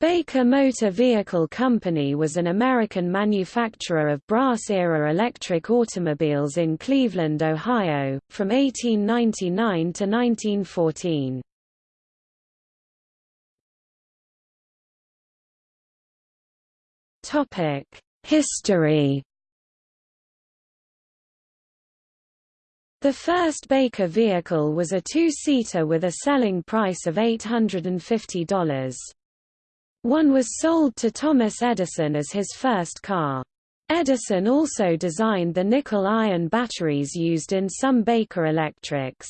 Baker Motor Vehicle Company was an American manufacturer of brass-era electric automobiles in Cleveland, Ohio, from 1899 to 1914. History The first Baker vehicle was a two-seater with a selling price of $850. One was sold to Thomas Edison as his first car. Edison also designed the nickel-iron batteries used in some Baker electrics.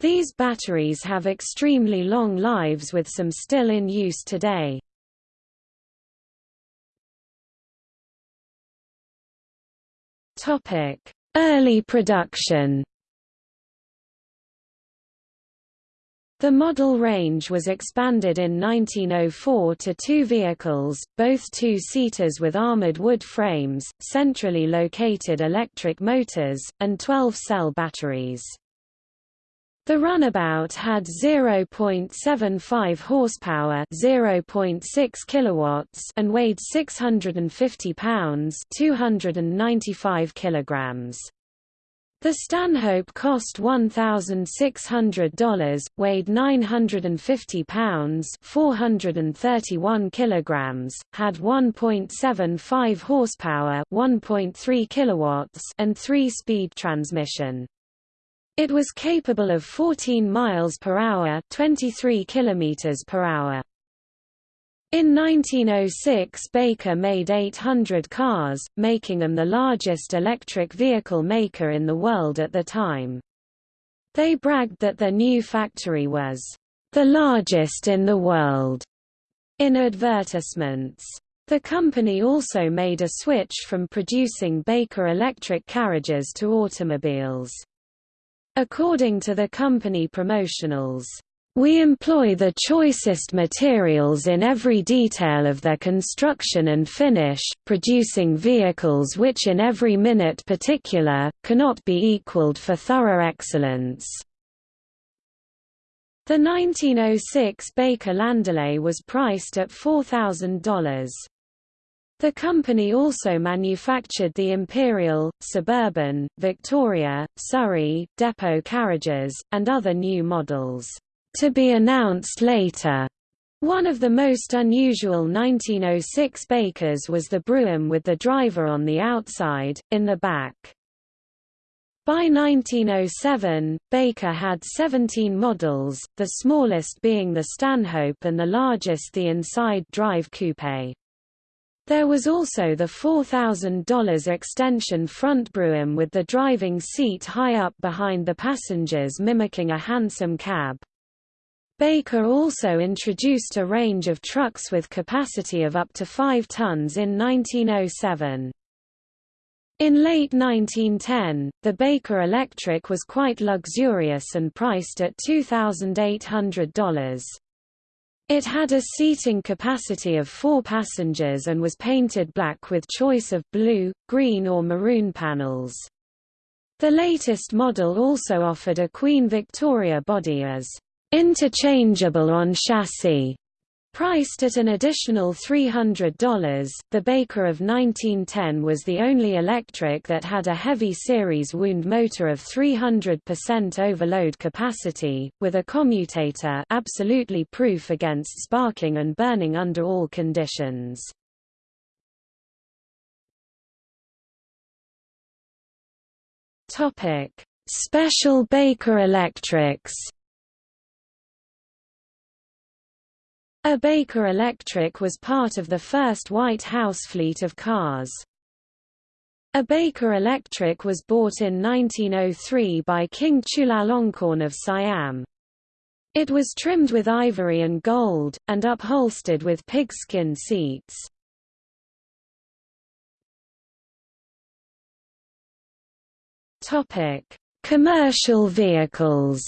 These batteries have extremely long lives with some still in use today. Early production The model range was expanded in 1904 to two vehicles, both two-seaters with armored wood frames, centrally located electric motors, and 12-cell batteries. The runabout had 0.75 horsepower, 0.6 kilowatts, and weighed 650 pounds, 295 kilograms. The Stanhope cost $1,600, weighed 950 pounds 431 kilograms, had 1.75 horsepower 1.3 kilowatts and 3-speed transmission. It was capable of 14 miles per hour 23 kilometers per hour. In 1906 Baker made 800 cars, making them the largest electric vehicle maker in the world at the time. They bragged that their new factory was, "...the largest in the world." in advertisements. The company also made a switch from producing Baker electric carriages to automobiles. According to the company promotionals, we employ the choicest materials in every detail of their construction and finish, producing vehicles which in every minute particular, cannot be equaled for thorough excellence. The 1906 Baker Landaulet was priced at $4,000. The company also manufactured the Imperial, Suburban, Victoria, Surrey, Depot carriages, and other new models to be announced later. One of the most unusual 1906 Bakers was the Brougham with the driver on the outside, in the back. By 1907, Baker had 17 models, the smallest being the Stanhope and the largest the inside drive coupe. There was also the $4,000 extension front Brougham with the driving seat high up behind the passengers mimicking a hansom cab. Baker also introduced a range of trucks with capacity of up to 5 tons in 1907. In late 1910, the Baker Electric was quite luxurious and priced at $2,800. It had a seating capacity of four passengers and was painted black with choice of blue, green or maroon panels. The latest model also offered a Queen Victoria body as interchangeable on chassis. Priced at an additional $300, the Baker of 1910 was the only electric that had a heavy series wound motor of 300% overload capacity, with a commutator absolutely proof against sparking and burning under all conditions. Special Baker electrics A Baker Electric was part of the first White House fleet of cars. A Baker Electric was bought in 1903 by King Chulalongkorn of Siam. It was trimmed with ivory and gold, and upholstered with pigskin seats. Commercial vehicles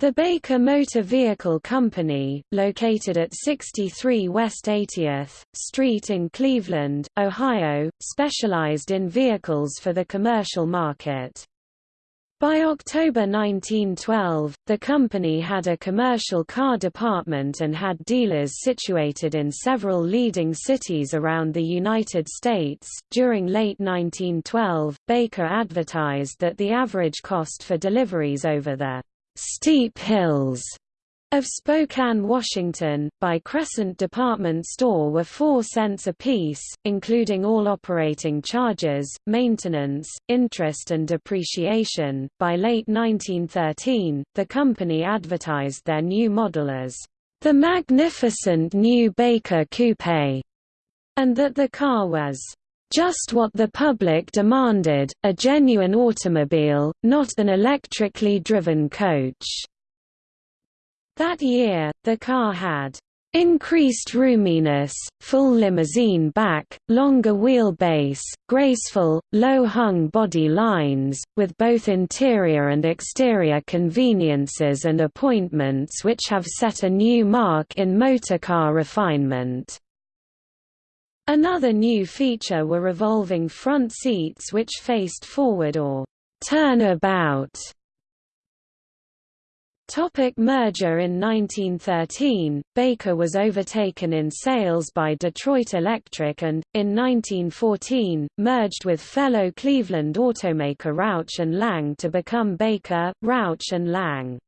The Baker Motor Vehicle Company, located at 63 West 80th Street in Cleveland, Ohio, specialized in vehicles for the commercial market. By October 1912, the company had a commercial car department and had dealers situated in several leading cities around the United States. During late 1912, Baker advertised that the average cost for deliveries over the steep hills of Spokane, Washington, by Crescent Department Store were 4 cents apiece, including all operating charges, maintenance, interest and depreciation. By late 1913, the company advertised their new model as the magnificent new Baker Coupe, and that the car was just what the public demanded, a genuine automobile, not an electrically driven coach. That year, the car had increased roominess, full limousine back, longer wheelbase, graceful, low-hung body lines, with both interior and exterior conveniences and appointments which have set a new mark in motorcar refinement. Another new feature were revolving front seats which faced forward or turn about Topic merger In 1913, Baker was overtaken in sales by Detroit Electric and, in 1914, merged with fellow Cleveland automaker Rauch and Lang to become Baker, Rauch and Lang.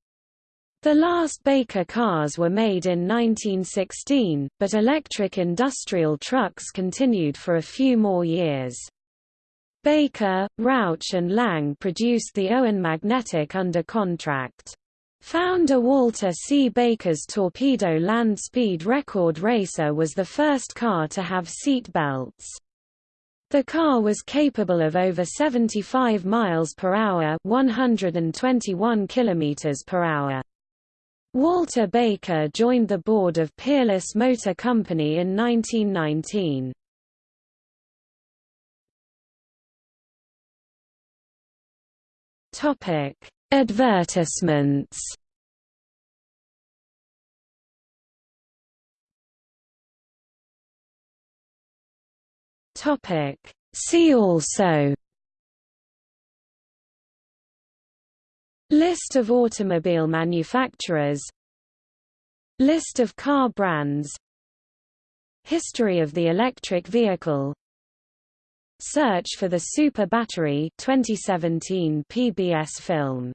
The last Baker cars were made in 1916, but electric industrial trucks continued for a few more years. Baker, Rauch and Lang produced the Owen magnetic under contract. Founder Walter C. Baker's Torpedo Land Speed Record Racer was the first car to have seat belts. The car was capable of over 75 miles per hour, 121 kilometers per hour. Walter Baker joined the board of Peerless Motor Company in 1919. Topic: Advertisements Topic See also List of automobile manufacturers. List of car brands. History of the electric vehicle. Search for the Super Battery 2017 PBS film